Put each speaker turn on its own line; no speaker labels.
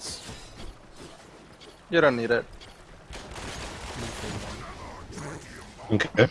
this.
You don't need it.
Okay.